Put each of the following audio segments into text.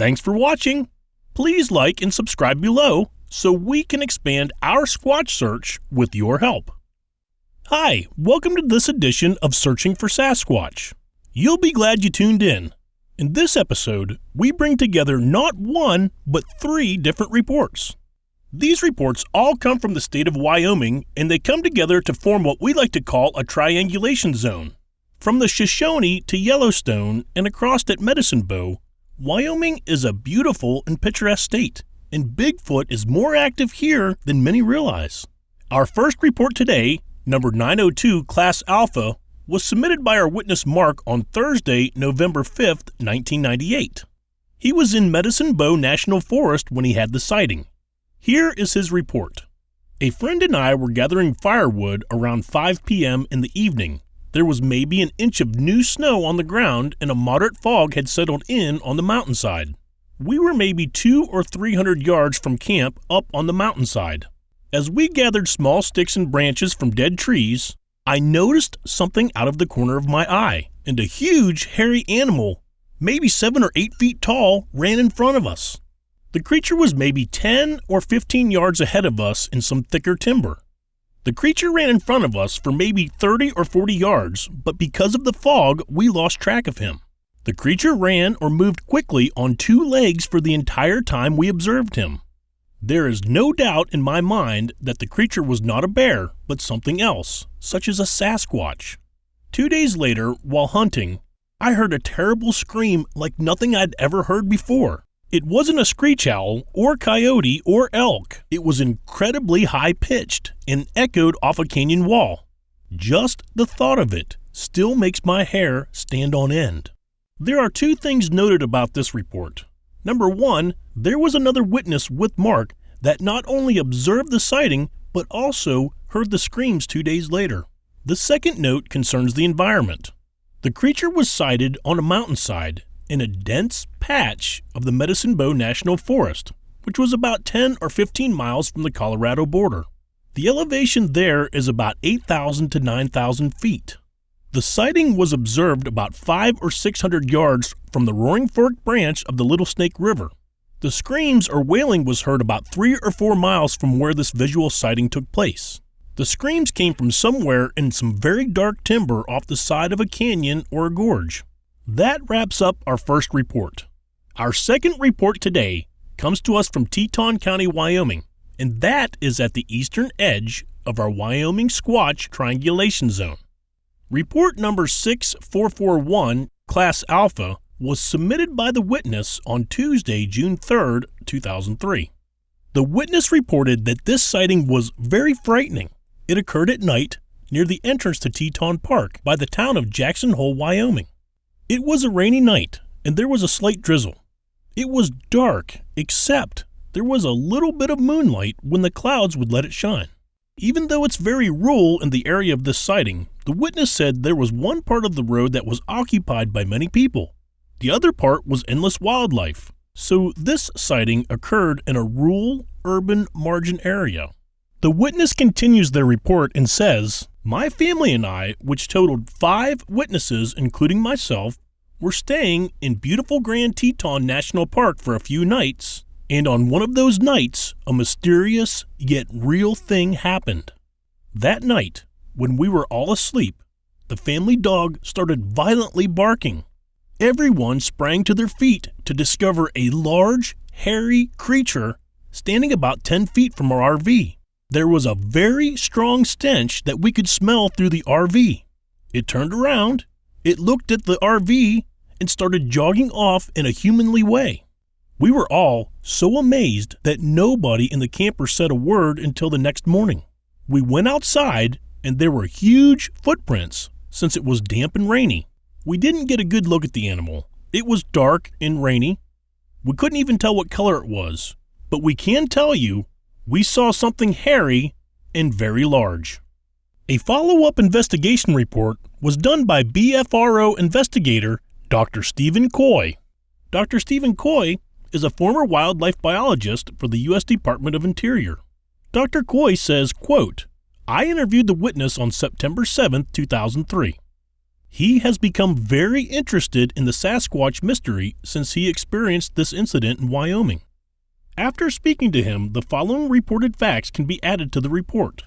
Thanks for watching. Please like and subscribe below so we can expand our Squatch search with your help. Hi, welcome to this edition of Searching for Sasquatch. You'll be glad you tuned in. In this episode, we bring together not one, but three different reports. These reports all come from the state of Wyoming and they come together to form what we like to call a triangulation zone. From the Shoshone to Yellowstone and across at Medicine Bow, Wyoming is a beautiful and picturesque state, and Bigfoot is more active here than many realize. Our first report today, number 902 Class Alpha, was submitted by our witness Mark on Thursday, November 5th, 1998. He was in Medicine Bow National Forest when he had the sighting. Here is his report. A friend and I were gathering firewood around 5 p.m. in the evening there was maybe an inch of new snow on the ground and a moderate fog had settled in on the mountainside. We were maybe two or three hundred yards from camp up on the mountainside. As we gathered small sticks and branches from dead trees, I noticed something out of the corner of my eye, and a huge, hairy animal, maybe seven or eight feet tall, ran in front of us. The creature was maybe 10 or 15 yards ahead of us in some thicker timber. The creature ran in front of us for maybe 30 or 40 yards, but because of the fog, we lost track of him. The creature ran or moved quickly on two legs for the entire time we observed him. There is no doubt in my mind that the creature was not a bear, but something else, such as a Sasquatch. Two days later, while hunting, I heard a terrible scream like nothing I'd ever heard before. It wasn't a screech owl or coyote or elk. It was incredibly high pitched and echoed off a canyon wall. Just the thought of it still makes my hair stand on end. There are two things noted about this report. Number one, there was another witness with Mark that not only observed the sighting, but also heard the screams two days later. The second note concerns the environment. The creature was sighted on a mountainside in a dense patch of the Medicine Bow National Forest, which was about 10 or 15 miles from the Colorado border. The elevation there is about 8,000 to 9,000 feet. The sighting was observed about 5 or 600 yards from the Roaring Fork branch of the Little Snake River. The screams or wailing was heard about 3 or 4 miles from where this visual sighting took place. The screams came from somewhere in some very dark timber off the side of a canyon or a gorge. That wraps up our first report. Our second report today comes to us from Teton County, Wyoming, and that is at the eastern edge of our Wyoming Squatch Triangulation Zone. Report number 6441, Class Alpha, was submitted by the witness on Tuesday, June 3, 2003. The witness reported that this sighting was very frightening. It occurred at night near the entrance to Teton Park by the town of Jackson Hole, Wyoming. It was a rainy night, and there was a slight drizzle. It was dark, except there was a little bit of moonlight when the clouds would let it shine. Even though it's very rural in the area of this sighting, the witness said there was one part of the road that was occupied by many people. The other part was endless wildlife. So this sighting occurred in a rural, urban margin area. The witness continues their report and says, my family and I, which totaled five witnesses, including myself, were staying in beautiful Grand Teton National Park for a few nights, and on one of those nights, a mysterious yet real thing happened. That night, when we were all asleep, the family dog started violently barking. Everyone sprang to their feet to discover a large, hairy creature standing about 10 feet from our RV there was a very strong stench that we could smell through the RV. It turned around, it looked at the RV, and started jogging off in a humanly way. We were all so amazed that nobody in the camper said a word until the next morning. We went outside and there were huge footprints since it was damp and rainy. We didn't get a good look at the animal. It was dark and rainy. We couldn't even tell what color it was, but we can tell you we saw something hairy and very large. A follow up investigation report was done by BFRO investigator Dr. Stephen Coy. Dr. Stephen Coy is a former wildlife biologist for the U.S. Department of Interior. Dr. Coy says, quote, I interviewed the witness on September 7, 2003. He has become very interested in the Sasquatch mystery since he experienced this incident in Wyoming. After speaking to him, the following reported facts can be added to the report.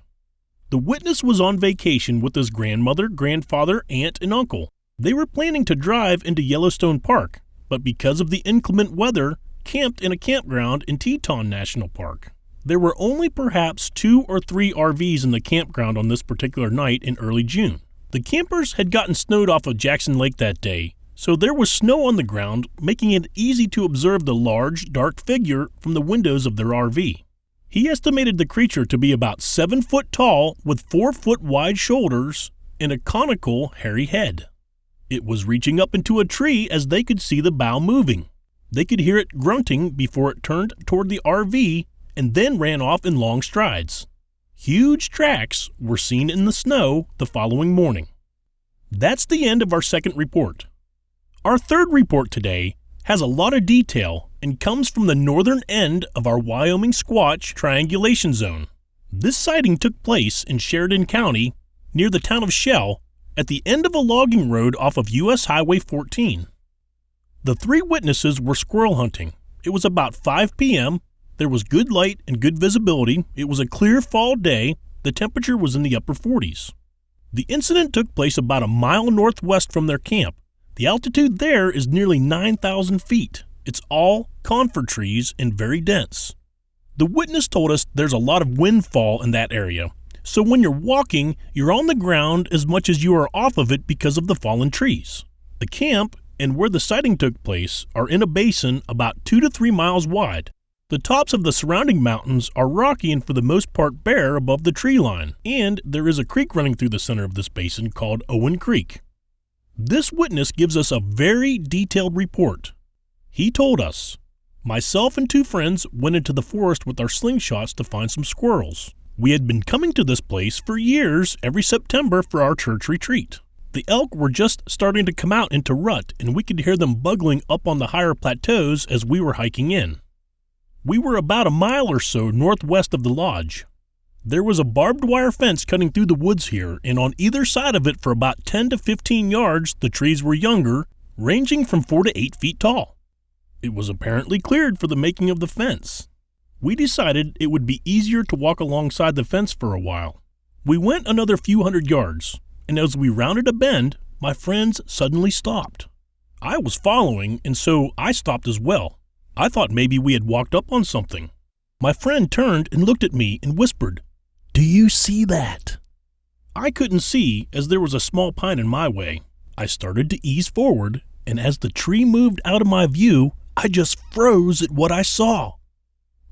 The witness was on vacation with his grandmother, grandfather, aunt, and uncle. They were planning to drive into Yellowstone Park, but because of the inclement weather, camped in a campground in Teton National Park. There were only perhaps two or three RVs in the campground on this particular night in early June. The campers had gotten snowed off of Jackson Lake that day, so there was snow on the ground, making it easy to observe the large, dark figure from the windows of their RV. He estimated the creature to be about seven foot tall with four foot wide shoulders and a conical, hairy head. It was reaching up into a tree as they could see the bough moving. They could hear it grunting before it turned toward the RV and then ran off in long strides. Huge tracks were seen in the snow the following morning. That's the end of our second report. Our third report today has a lot of detail and comes from the northern end of our Wyoming Squatch triangulation zone. This sighting took place in Sheridan County near the town of Shell at the end of a logging road off of US Highway 14. The three witnesses were squirrel hunting. It was about 5 p.m. There was good light and good visibility. It was a clear fall day. The temperature was in the upper 40s. The incident took place about a mile northwest from their camp. The altitude there is nearly 9,000 feet. It's all conifer trees and very dense. The witness told us there's a lot of windfall in that area, so when you're walking, you're on the ground as much as you are off of it because of the fallen trees. The camp and where the sighting took place are in a basin about 2 to 3 miles wide. The tops of the surrounding mountains are rocky and for the most part bare above the tree line, and there is a creek running through the center of this basin called Owen Creek. This witness gives us a very detailed report. He told us, Myself and two friends went into the forest with our slingshots to find some squirrels. We had been coming to this place for years every September for our church retreat. The elk were just starting to come out into rut, and we could hear them bugling up on the higher plateaus as we were hiking in. We were about a mile or so northwest of the lodge. There was a barbed wire fence cutting through the woods here, and on either side of it for about 10 to 15 yards, the trees were younger, ranging from 4 to 8 feet tall. It was apparently cleared for the making of the fence. We decided it would be easier to walk alongside the fence for a while. We went another few hundred yards, and as we rounded a bend, my friends suddenly stopped. I was following, and so I stopped as well. I thought maybe we had walked up on something. My friend turned and looked at me and whispered, Do you see that? I couldn't see as there was a small pine in my way. I started to ease forward, and as the tree moved out of my view, I just froze at what I saw.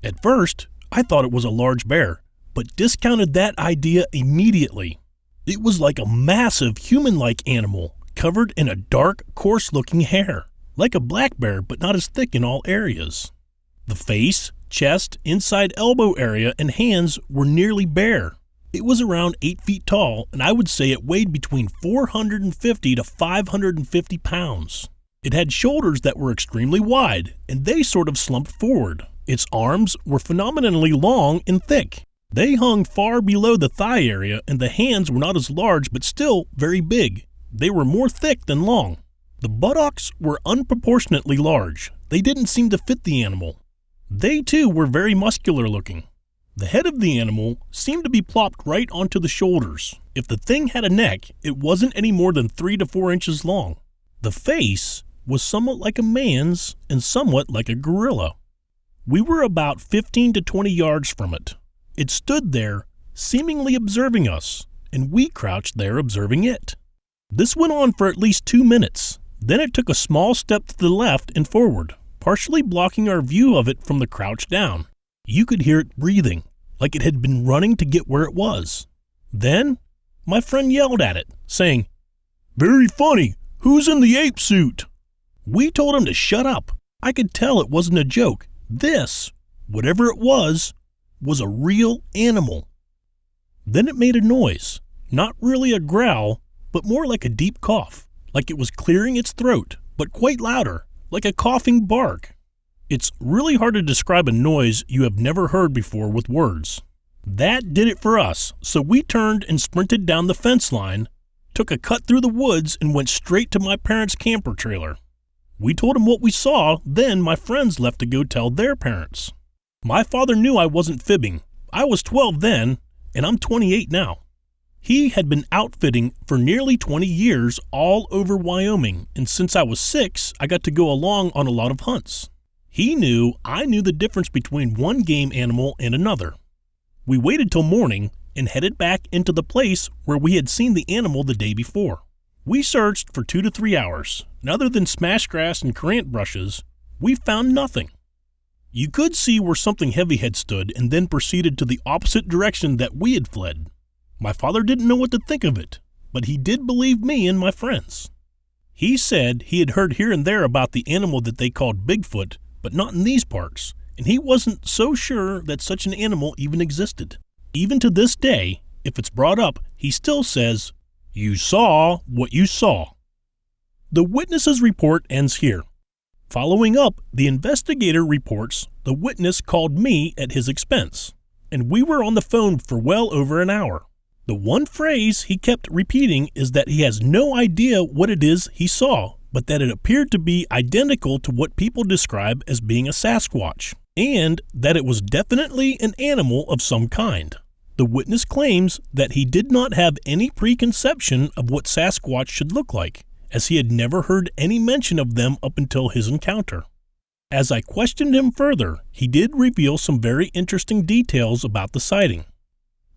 At first, I thought it was a large bear, but discounted that idea immediately. It was like a massive human like animal covered in a dark, coarse looking hair, like a black bear, but not as thick in all areas. The face, chest, inside elbow area, and hands were nearly bare. It was around 8 feet tall, and I would say it weighed between 450 to 550 pounds. It had shoulders that were extremely wide, and they sort of slumped forward. Its arms were phenomenally long and thick. They hung far below the thigh area, and the hands were not as large but still very big. They were more thick than long. The buttocks were unproportionately large. They didn't seem to fit the animal. They too were very muscular looking. The head of the animal seemed to be plopped right onto the shoulders. If the thing had a neck, it wasn't any more than three to four inches long. The face was somewhat like a man's and somewhat like a gorilla. We were about 15 to 20 yards from it. It stood there, seemingly observing us, and we crouched there observing it. This went on for at least two minutes. Then it took a small step to the left and forward, partially blocking our view of it from the crouch down. You could hear it breathing, like it had been running to get where it was. Then, my friend yelled at it, saying, Very funny, who's in the ape suit? We told him to shut up. I could tell it wasn't a joke. This, whatever it was, was a real animal. Then it made a noise, not really a growl, but more like a deep cough, like it was clearing its throat, but quite louder, like a coughing bark. It's really hard to describe a noise you have never heard before with words. That did it for us, so we turned and sprinted down the fence line, took a cut through the woods and went straight to my parents' camper trailer. We told them what we saw, then my friends left to go tell their parents. My father knew I wasn't fibbing. I was 12 then, and I'm 28 now. He had been outfitting for nearly 20 years all over Wyoming, and since I was six, I got to go along on a lot of hunts. He knew I knew the difference between one game animal and another. We waited till morning and headed back into the place where we had seen the animal the day before. We searched for two to three hours, and other than smash grass and currant brushes, we found nothing. You could see where something heavy had stood and then proceeded to the opposite direction that we had fled. My father didn't know what to think of it, but he did believe me and my friends. He said he had heard here and there about the animal that they called Bigfoot, but not in these parts, and he wasn't so sure that such an animal even existed. Even to this day, if it's brought up, he still says, You saw what you saw. The witness's report ends here. Following up, the investigator reports the witness called me at his expense, and we were on the phone for well over an hour. The one phrase he kept repeating is that he has no idea what it is he saw, but that it appeared to be identical to what people describe as being a Sasquatch, and that it was definitely an animal of some kind. The witness claims that he did not have any preconception of what Sasquatch should look like, as he had never heard any mention of them up until his encounter. As I questioned him further, he did reveal some very interesting details about the sighting.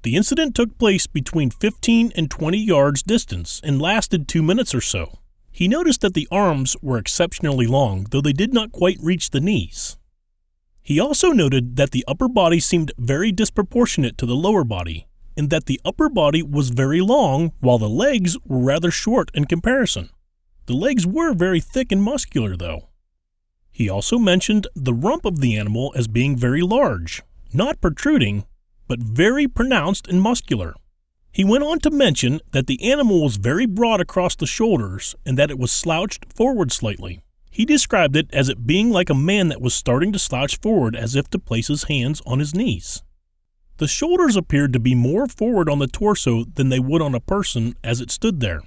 The incident took place between 15 and 20 yards distance and lasted two minutes or so. He noticed that the arms were exceptionally long, though they did not quite reach the knees. He also noted that the upper body seemed very disproportionate to the lower body, and that the upper body was very long while the legs were rather short in comparison. The legs were very thick and muscular, though. He also mentioned the rump of the animal as being very large, not protruding, but very pronounced and muscular. He went on to mention that the animal was very broad across the shoulders and that it was slouched forward slightly. He described it as it being like a man that was starting to slouch forward as if to place his hands on his knees. The shoulders appeared to be more forward on the torso than they would on a person as it stood there.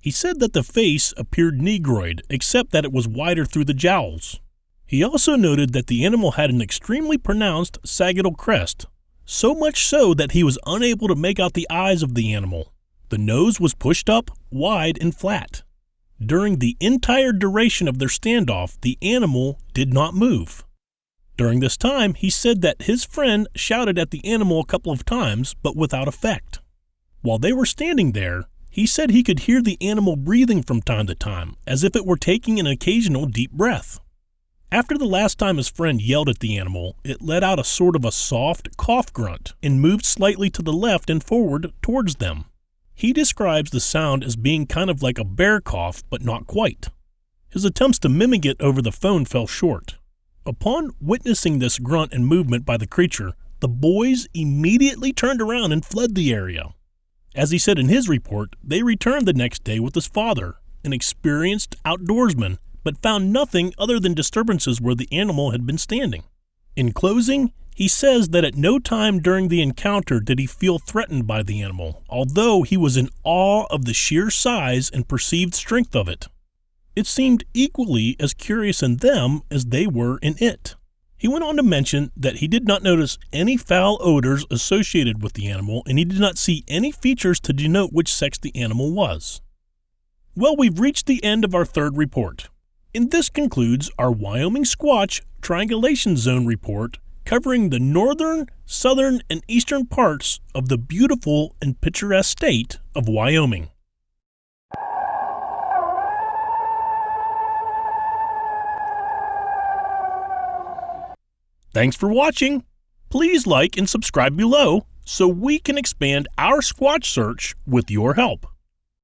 He said that the face appeared negroid, except that it was wider through the jowls. He also noted that the animal had an extremely pronounced sagittal crest, so much so that he was unable to make out the eyes of the animal. The nose was pushed up, wide, and flat. During the entire duration of their standoff, the animal did not move. During this time, he said that his friend shouted at the animal a couple of times, but without effect. While they were standing there, he said he could hear the animal breathing from time to time, as if it were taking an occasional deep breath. After the last time his friend yelled at the animal, it let out a sort of a soft cough grunt and moved slightly to the left and forward towards them. He describes the sound as being kind of like a bear cough, but not quite. His attempts to mimic it over the phone fell short. Upon witnessing this grunt and movement by the creature, the boys immediately turned around and fled the area. As he said in his report, they returned the next day with his father, an experienced outdoorsman but found nothing other than disturbances where the animal had been standing. In closing, he says that at no time during the encounter did he feel threatened by the animal, although he was in awe of the sheer size and perceived strength of it. It seemed equally as curious in them as they were in it. He went on to mention that he did not notice any foul odors associated with the animal and he did not see any features to denote which sex the animal was. Well, we've reached the end of our third report. And this concludes our Wyoming Squatch Triangulation Zone report covering the northern, southern, and eastern parts of the beautiful and picturesque state of Wyoming. Thanks for watching. Please like and subscribe below so we can expand our Squatch search with your help.